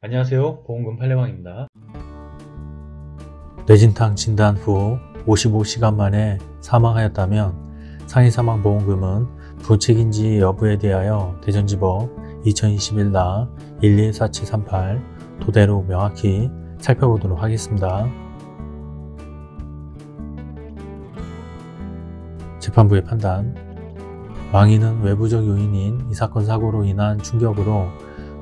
안녕하세요. 보험금 팔례방입니다. 뇌진탕 진단 후 55시간 만에 사망하였다면 상해사망보험금은 부책인지 여부에 대하여 대전지법 2021나 114738 토대로 명확히 살펴보도록 하겠습니다. 재판부의 판단. 망인은 외부적 요인인 이 사건 사고로 인한 충격으로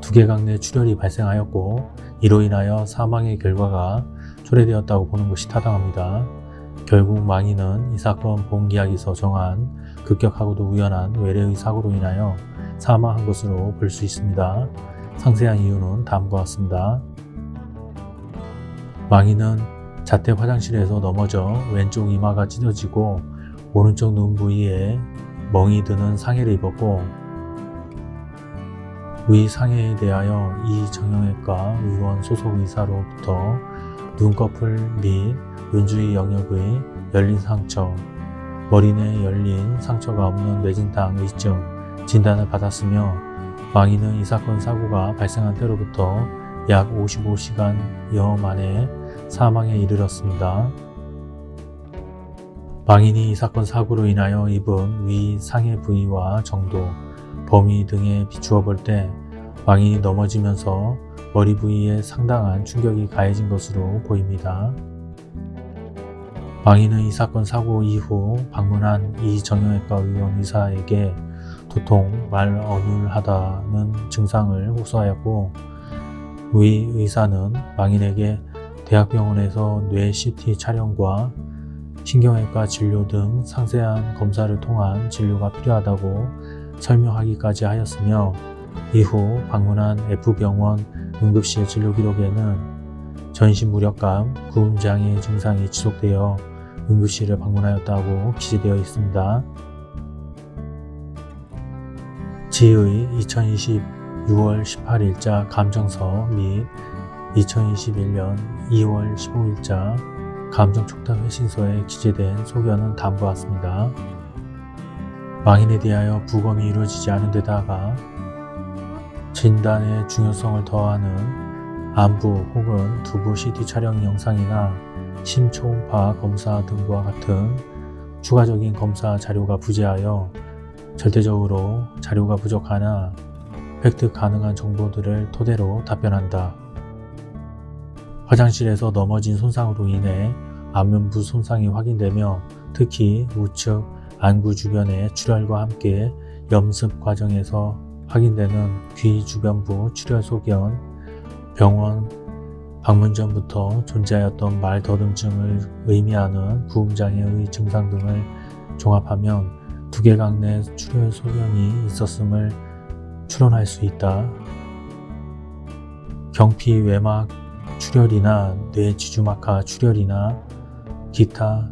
두개강 내 출혈이 발생하였고 이로 인하여 사망의 결과가 초래되었다고 보는 것이 타당합니다. 결국 망인은 이 사건 보험계약에서 정한 급격하고도 우연한 외래의 사고로 인하여 사망한 것으로 볼 수 있습니다. 상세한 이유는 다음과 같습니다. 망인은 자택 화장실에서 넘어져 왼쪽 이마가 찢어지고 오른쪽 눈 부위에 멍이 드는 상해를 입었고 위 상해에 대하여 이 정형외과 의원 소속 의사로부터 눈꺼풀 및 눈주위 영역의 열린 상처, 머리 내 열린 상처가 없는 뇌진탕 의증 진단을 받았으며 망인은 이 사건 사고가 발생한 때로부터 약 55시간여 만에 사망에 이르렀습니다. 망인이 이 사건 사고로 인하여 입은 위 상해 부위와 정도, 범위 등에 비추어 볼때 망인이 넘어지면서 머리 부위에 상당한 충격이 가해진 것으로 보입니다. 망인은 이 사건 사고 이후 방문한 이 정형외과 의원 의사에게 도통, 말 어눌하다는 증상을 호소하였고 위 의사는 망인에게 대학병원에서 뇌 CT 촬영과 신경외과 진료 등 상세한 검사를 통한 진료가 필요하다고 설명하기까지 하였으며 이후 방문한 F병원 응급실 진료 기록에는 전신 무력감, 구음장애 증상이 지속되어 응급실을 방문하였다고 기재되어 있습니다. 지의 2020 6월 18일자 감정서 및 2021년 2월 15일자 감정촉탁 회신서에 기재된 소견은 다음과 같습니다. 망인에 대하여 부검이 이루어지지 않은 데다가 진단의 중요성을 더하는 안부 혹은 두부 CT 촬영 영상이나 심초음파 검사 등과 같은 추가적인 검사 자료가 부재하여 절대적으로 자료가 부족하나 획득 가능한 정보들을 토대로 답변한다. 화장실에서 넘어진 손상으로 인해 안면부 손상이 확인되며 특히 우측 안구 주변의 출혈과 함께 염습 과정에서 확인되는 귀 주변부 출혈 소견, 병원 방문 전부터 존재하였던 말 더듬증을 의미하는 구음장애의 증상 등을 종합하면 두개강 내 출혈 소견이 있었음을 추론할 수 있다. 경피 외막 출혈이나 뇌 지주막하 출혈이나 기타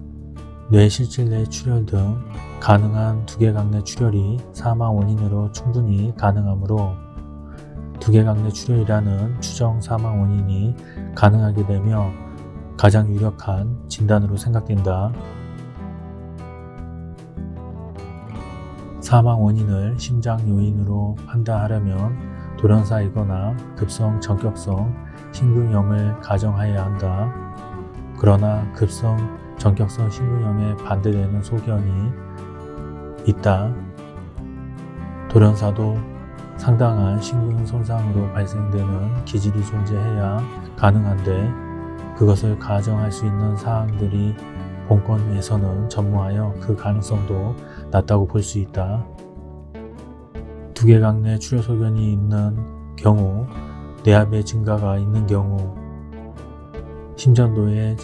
뇌실질 내 출혈 등 가능한 두개강 내 출혈이 사망 원인으로 충분히 가능하므로 두개강 내 출혈이라는 추정 사망 원인이 가능하게 되며 가장 유력한 진단으로 생각된다. 사망 원인을 심장 요인으로 판단하려면 돌연사이거나 급성 전격성 심근염을 가정하여야 한다. 그러나 급성 전격성 심근염에 반대되는 소견이 있다. 돌연사도 상당한 심근 손상으로 발생되는 기질이 존재해야 가능한데 그것을 가정할 수 있는 사항들이 본건에서는 전무하여 그 가능성도 낮다고 볼 수 있다. 두개강 내 출혈 소견이 있는 경우 뇌압의 증가가 있는 경우 심전도의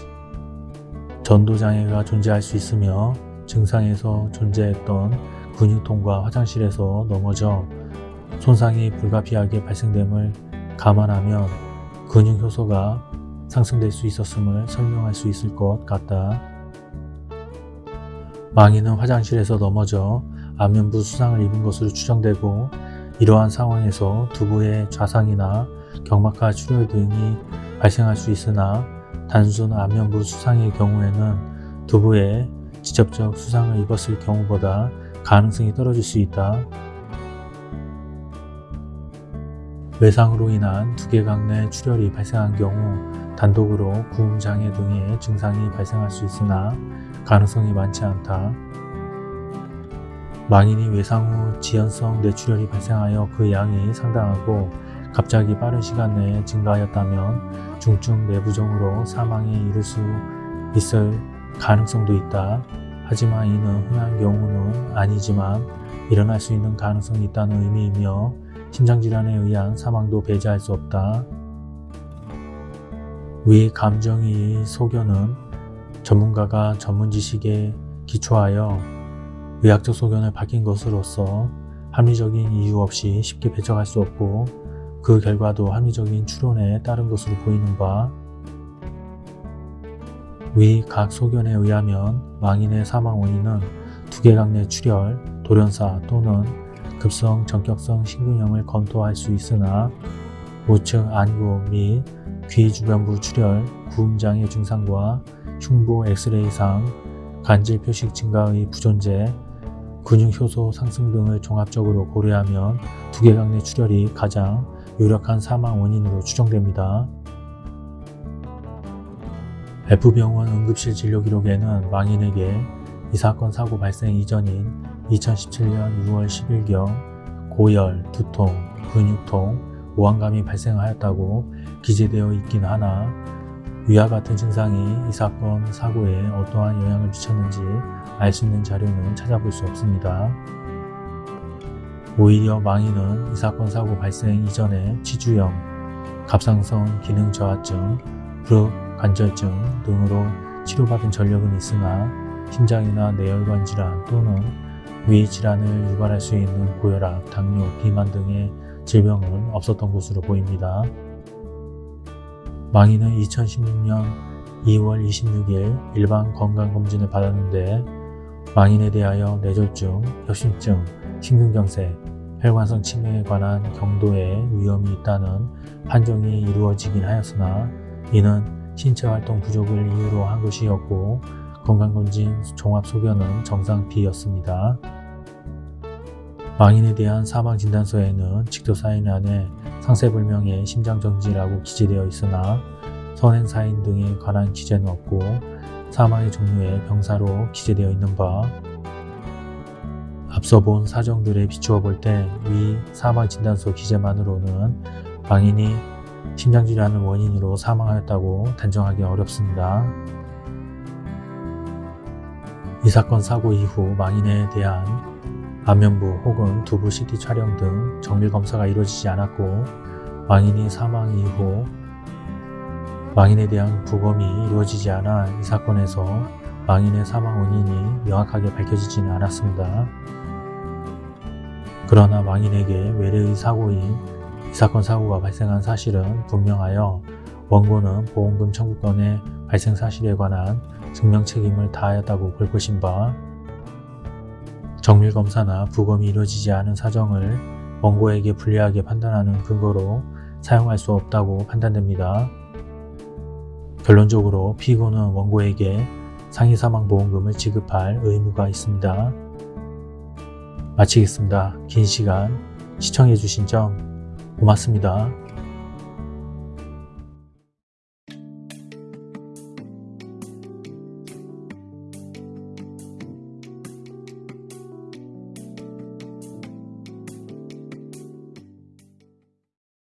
전도장애가 존재할 수 있으며 증상에서 존재했던 근육통과 화장실에서 넘어져 손상이 불가피하게 발생됨을 감안하면 근육 효소가 상승될 수 있었음을 설명할 수 있을 것 같다. 망인은 화장실에서 넘어져 안면부 수상을 입은 것으로 추정되고 이러한 상황에서 두부의 좌상이나 경막하 출혈 등이 발생할 수 있으나 단순 안면부 수상의 경우에는 두부에 직접적 수상을 입었을 경우보다 가능성이 떨어질 수 있다. 외상으로 인한 두개강 내 출혈이 발생한 경우 단독으로 구음 장애 등의 증상이 발생할 수 있으나 가능성이 많지 않다. 망인이 외상 후 지연성 뇌출혈이 발생하여 그 양이 상당하고 갑자기 빠른 시간 내에 증가하였다면 중증 뇌부종으로 사망에 이를 수 있을 가능성도 있다. 하지만 이는 흔한 경우는 아니지만 일어날 수 있는 가능성이 있다는 의미이며 심장질환에 의한 사망도 배제할 수 없다. 위 감정의 소견은 전문가가 전문 지식에 기초하여 의학적 소견을 밝힌 것으로서 합리적인 이유 없이 쉽게 배척할 수 없고 그 결과도 합리적인 추론에 따른 것으로 보이는 바 위 각 소견에 의하면 망인의 사망 원인은 두개강 내 출혈, 돌연사 또는 급성 전격성 심근염을 검토할 수 있으나 우측 안구 및 귀 주변부 출혈, 구음장애 증상과 흉부 엑스레이상, 간질 표식 증가의 부존재, 근육 효소 상승 등을 종합적으로 고려하면 두개강 내 출혈이 가장 유력한 사망 원인으로 추정됩니다. F병원 응급실 진료 기록에는 망인에게 이 사건 사고 발생 이전인 2017년 6월 10일경 고열, 두통, 근육통, 오한감이 발생하였다고 기재되어 있긴 하나 위와 같은 증상이 이 사건 사고에 어떠한 영향을 미쳤는지 알 수 있는 자료는 찾아볼 수 없습니다. 오히려 망인은 이 사건 사고 발생 이전에 치주염, 갑상선 기능 저하증, 무릎 관절증 등으로 치료받은 전력은 있으나 심장이나 뇌혈관 질환 또는 위 질환을 유발할 수 있는 고혈압, 당뇨, 비만 등의 질병은 없었던 것으로 보입니다. 망인은 2016년 2월 26일 일반 건강검진을 받았는데 망인에 대하여 뇌졸중, 협심증, 심근경색, 혈관성 치매에 관한 경도의 위험이 있다는 판정이 이루어지긴 하였으나 이는 신체활동 부족을 이유로 한 것이었고 건강검진 종합소견은 정상 B였습니다. 망인에 대한 사망진단서에는 직도 사인 안에 상세불명의 심장정지라고 기재되어 있으나 선행사인 등에 관한 기재는 없고 사망의 종류에 병사로 기재되어 있는 바 앞서 본 사정들에 비추어 볼 때 위 사망진단서 기재만으로는 망인이 심장질환을 원인으로 사망하였다고 단정하기 어렵습니다. 이 사건 사고 이후 망인에 대한 안면부 혹은 두부 CT 촬영 등 정밀 검사가 이루어지지 않았고 망인이 사망 이후 망인에 대한 부검이 이루어지지 않아 이 사건에서 망인의 사망 원인이 명확하게 밝혀지지는 않았습니다. 그러나 망인에게 외래의 사고인 이 사건 사고가 발생한 사실은 분명하여 원고는 보험금 청구권의 발생 사실에 관한 증명 책임을 다하였다고 볼 것인 바 정밀검사나 부검이 이루어지지 않은 사정을 원고에게 불리하게 판단하는 근거로 사용할 수 없다고 판단됩니다. 결론적으로 피고는 원고에게 상해사망보험금을 지급할 의무가 있습니다. 마치겠습니다. 긴 시간 시청해주신 점 고맙습니다.